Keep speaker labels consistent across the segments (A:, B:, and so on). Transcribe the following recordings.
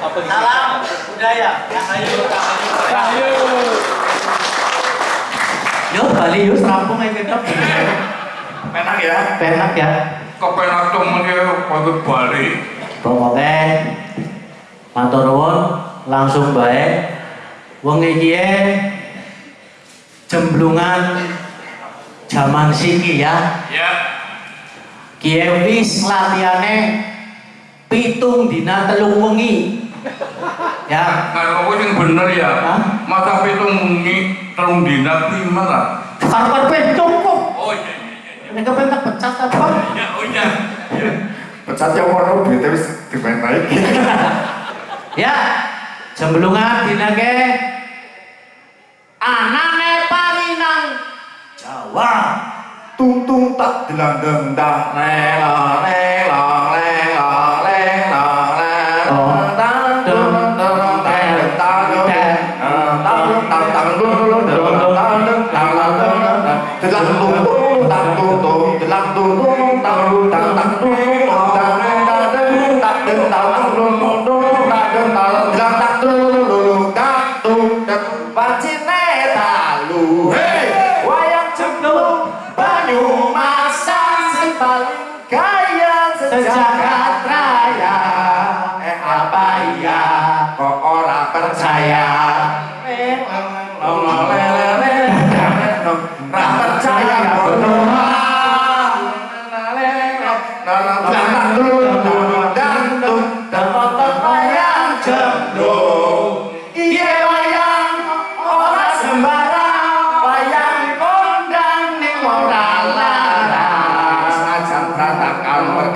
A: Salam budaya. Rahayu, rahayu. Yo Bali yo serampung aja kita.
B: Penak ya.
A: Penak ya.
B: Kepenak temen ya waktu Bali.
A: Pokoknya matur nuwun langsung baik. Wong iki e jemblungan zaman siki ya.
B: Ya.
A: Kiye wis latihane pitung dina telung wengi. Ya,
B: Kan apa yang bener ya?
A: Hah?
B: Masa pitung mungi terung dina lima lah.
A: ben cukup.
B: Oh iya iya iya.
A: Nek kepen tak pecat apa?
B: Ya oh iya.
C: Pecatnya warna duit wis dimain naik.
A: Ya, jemblungan dina ke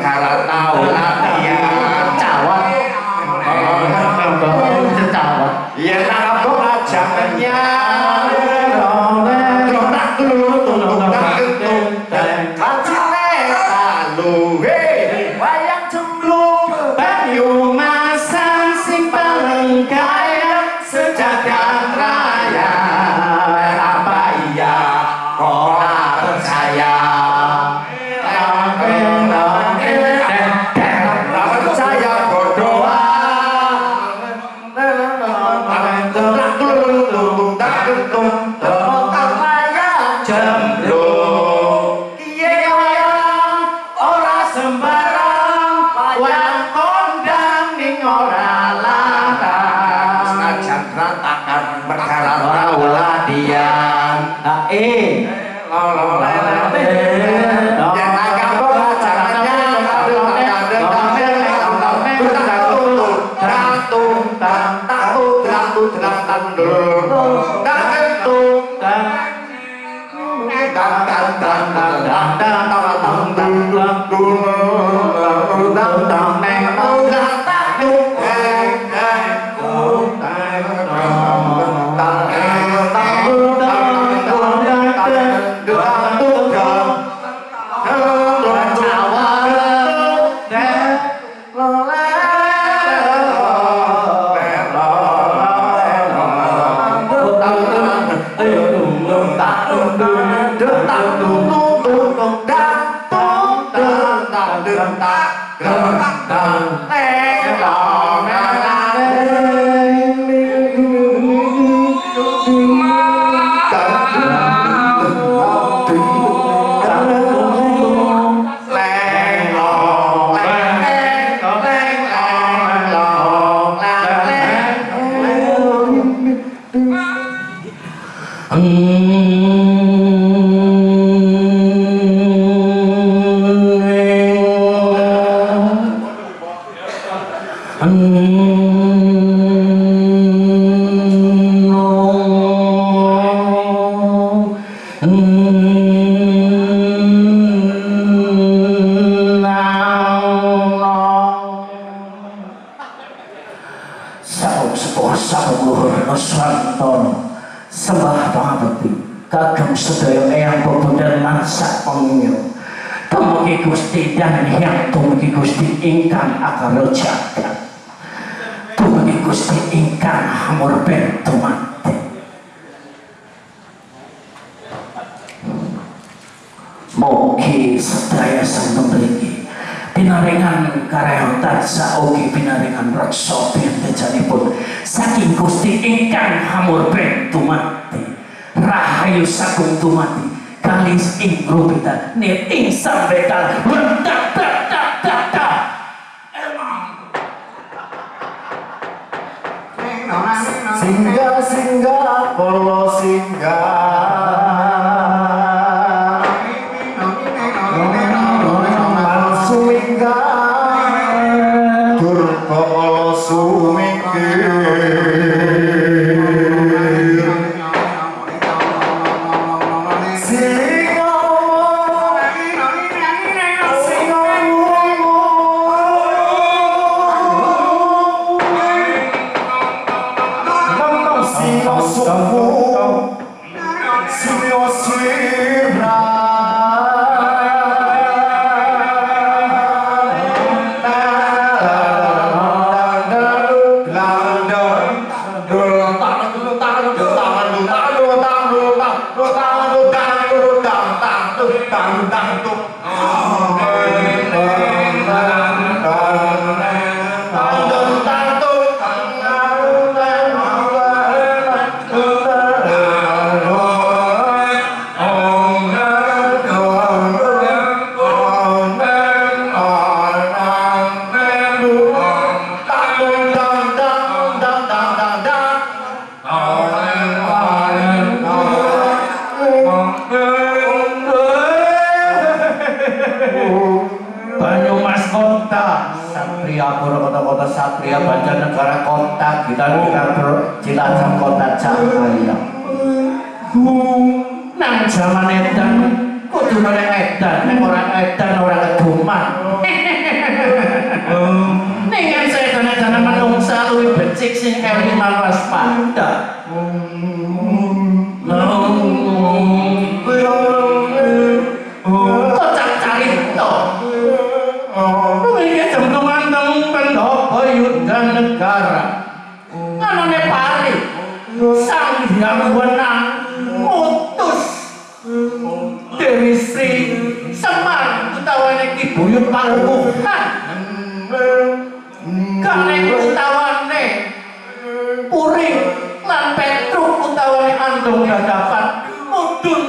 D: Harata, Ola, sedaya eyang bebundan mansak pengingil Tumugi Gusti dan yang tumugi Gusti ingkang akal jagat Tumugi Gusti ingkang hamur bentu mati Mugi sedaya sang memiliki Pinaringan karayong tansa ugi pinaringan reksa bentejanipun saking Gusti ingkang hamur ben tumati rahayu sagung tumati kalis ing rubitan. Nit ing sambekal rentak tak tak tak tak.
C: Singgah singgah polo singgah
D: untung gak dapat. Mundur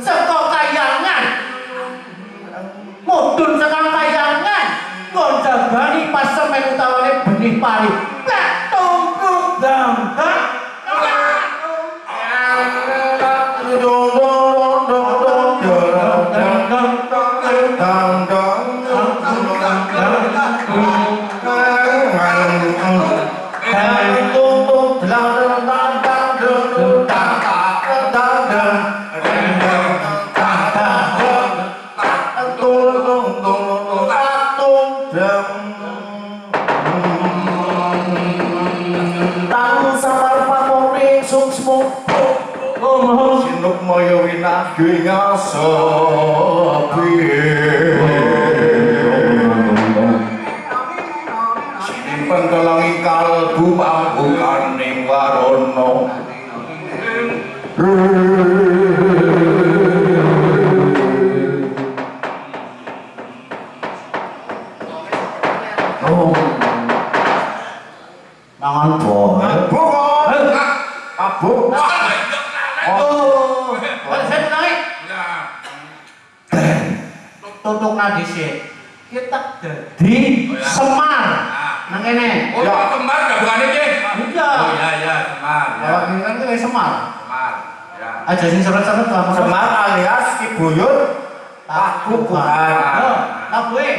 D: seko kayangan. Mundur saka kayangan. Ngonjabani pas semen utawanya benih pari.
C: koyo winage ngaso piye? Simpen kelangi kalbu pambukaning warana
D: Oh, oh. Tutuk nadi sih kita jadi semar nang kene
B: Oh,
C: Ya.
B: kembar gak bukan ini?
D: iya
B: Oh iya iya, semar. Ya,
D: Kalau ini kan kayak semar
B: semar. Ya.
D: aja sing seret-seret lah
C: Semar alias Ki Buyut Aku bukan
D: Yo, tak gue.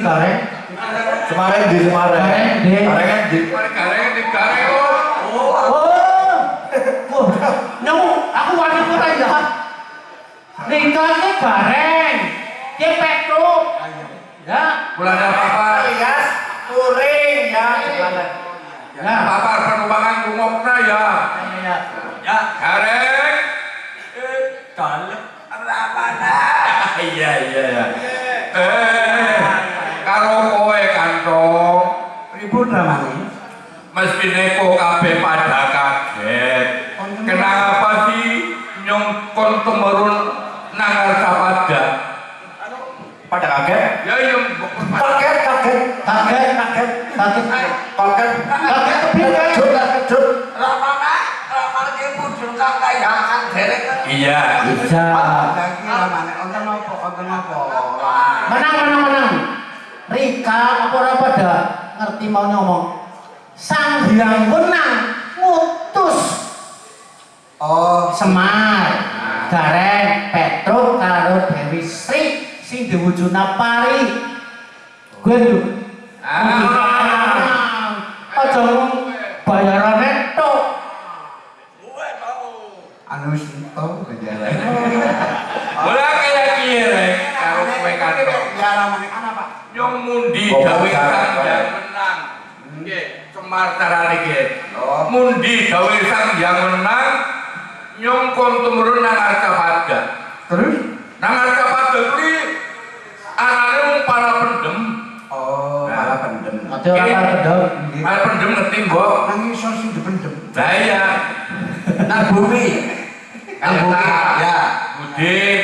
B: Kareng.
C: Semarang di Semarang.
D: Kareng di.
C: Kareng di.
B: kareng, di kareng, oh.
D: Oh. Nemu, aku wani kota ya. Ringkasnya kareng. Dia petruk. Ya.
B: Bulan apa-apa.
C: Alias touring ya.
D: Ya.
B: Papar penumpang rungokna ya.
D: Ya.
B: Ya, gareng. Eh, dalem ramana. Iya, iya, iya. Eh, karo kowe kantong.
D: Ribut ramane.
B: Mestine kok kabeh pada kaget. Kenapa sih nyong kon temurun nang pada?
C: Pada kaget?
B: Ya yang
C: Kaget, kaget.
D: Kaget, kaget, kaget.
C: Kaget.
D: Kaget?
C: Kejut, kejut.
A: Ramana, ramana ki mudhun kang kayangan derek.
B: Iya.
D: Bisa.
A: Lagi ramane wonten apa? Wonten apa?
D: Menang, menang, menang. Rika, apa ora pada ngerti mau ngomong. Sang Hyang Wenang ngutus
A: Oh,
D: Semar, Gareng, Petruk karo Dewi Sri sing diwujudna pari. Gue lho.
B: Ah. Sang yang menang. Nggih, Semar carane nggih.
A: Oh.
B: Mundi gawe sang yang menang. Nyong kon tumurun nang Arcapada.
A: Terus?
B: Nang Arcapada kuwi anane mung para pendem.
A: Oh, malah pendem.
D: Aja ora pedhot.
B: Para pendem ngerti mbok.
A: Nang iso sing dipendem.
B: Lah iya.
A: Nang bumi. Nang bumi. Ya.
B: Budin,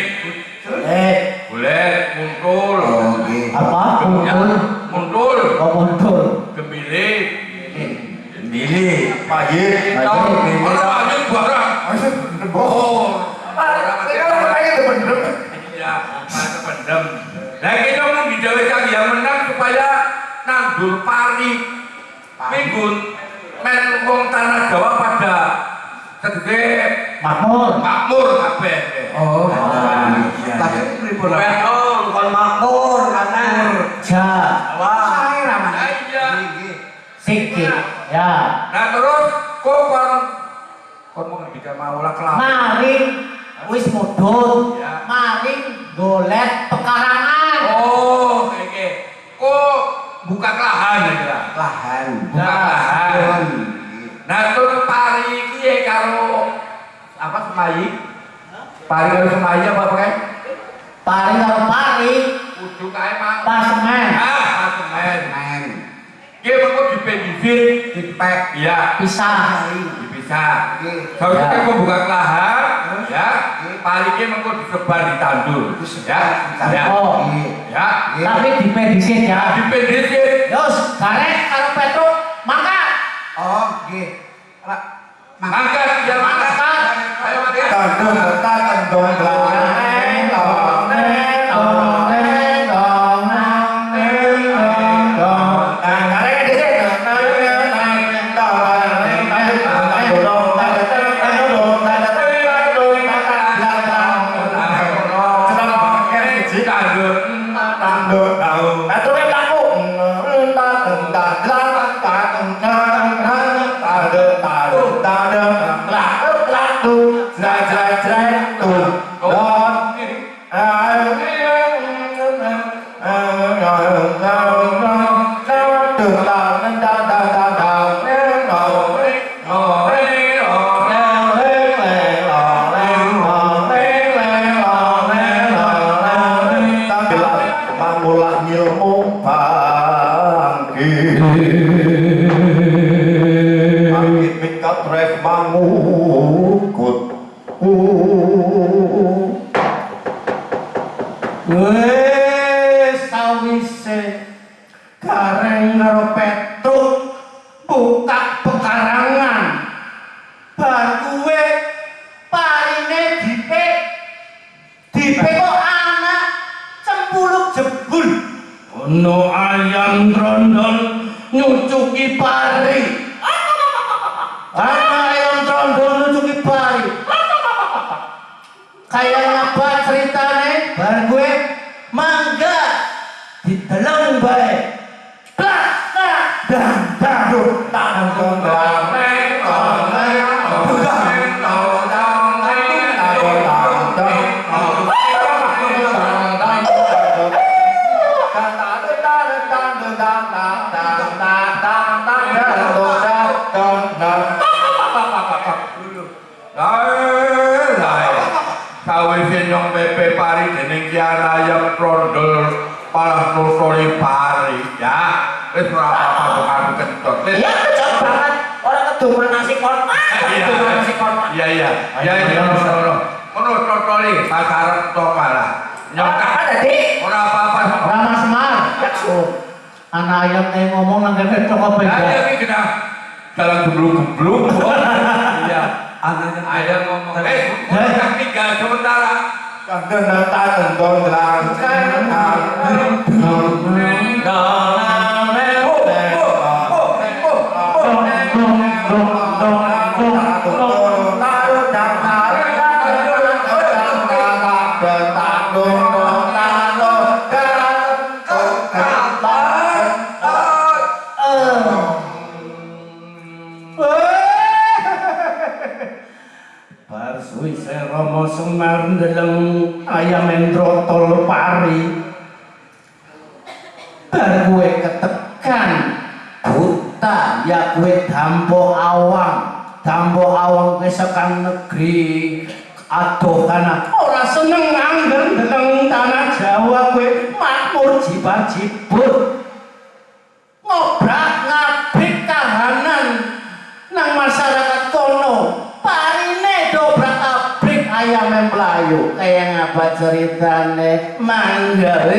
B: segede
D: Makmur.
B: makmur kabeh.
A: Oh.
D: iya.
A: Tapi pripun?
B: Betul,
A: kon makmur kanan.
D: Ja.
A: Wah. Sae
B: iya.
A: Nggih.
D: Sikit. Ya.
B: Nah, terus kok kon kon mau ngendikan mau lah kelapa.
D: Maring wis mudhun.
B: Ya.
D: Maring golet pekarangan.
B: Oh, oke. Kok buka lahan ya kira?
A: Lahan.
B: Buka lahan. Apa semayi? Pari karo semayi apa pakai?
D: Pari karo pari.
B: Kudu kae mang.
D: Pasemen.
B: Ah, pasemen.
A: Men.
B: Ki mengko dipendisir,
A: Dipek.
B: iya,
D: Pisah.
B: dipisah.
A: Nggih.
B: Sausnya
D: Ya.
B: kok buka lahan, ya. Pari ki mengko disebar ditandur, ya. Ya.
D: Oh.
B: Ya.
D: Tapi dipedisit ya.
B: Dipendisir.
D: Yos, garek karo Petruk mangkat.
A: Oh, nggih.
B: Mangkat, ya mangkat. Ayo mangkat.
C: Tandung,
B: palah nusoli pari. Ya wis ora apa-apa kok aku kentut wis.
D: Ya kecok banget. Orang keduman nasi kotak.
B: iya.
D: Keduman nasi kotak.
B: iya iya. Iya iya ngono ngono ngono trondoli pasaran to malah. Nyong
D: Apa tadi?
B: ora apa-apa
A: Rama Semar. Anak ayam kayak ngomong nang kene tok apa
B: ya
A: ya?
B: iya iki kena. Jalan gemblung-gemblung iya. Anaknya ayam ngomong. Eh udah tinggal sementara
C: Karena tak
D: tentu telah Oh, oh, oh, oh, oh, oh, oh, oh, oh, oh, makmur jibar jibut ngobrak ngabrik kahanan nang masyarakat kono. Parine dobrak abrik ayam yang melayu kayak ngapa ceritane? Mangga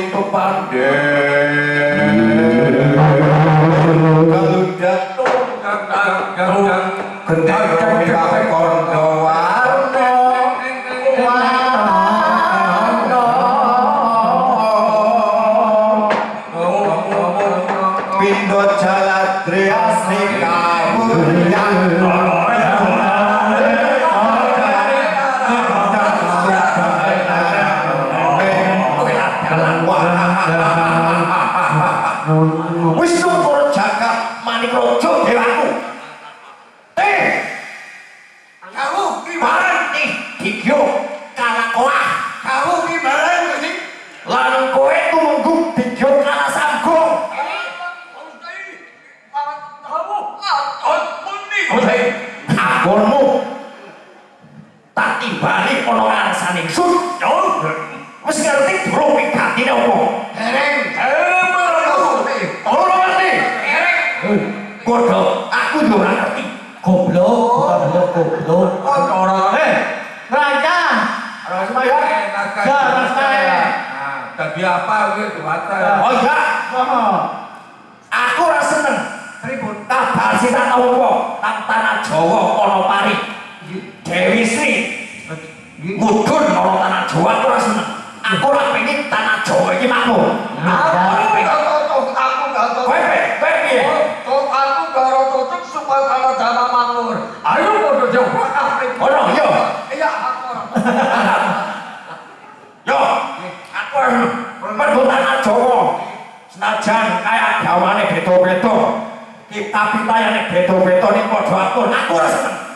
A: sing kepandhen
C: kalu
A: jatuh kang
B: kang kendang gitu mata?
C: Oh iya,
A: Oh.
C: aku ora seneng. Pripun? Kabar sing tak tau apa? Nang tanah Jawa ana pari. Dewi Sri. Mudun ana tanah Jawa aku ora seneng. Aku ora pengen tanah Jawa iki makmur. Aku ora
E: cocok. Aku gak cocok.
C: Senajan kaya gawane beda-beda. Kita pitayane beda-beda ning padha atur. Aku ora seneng.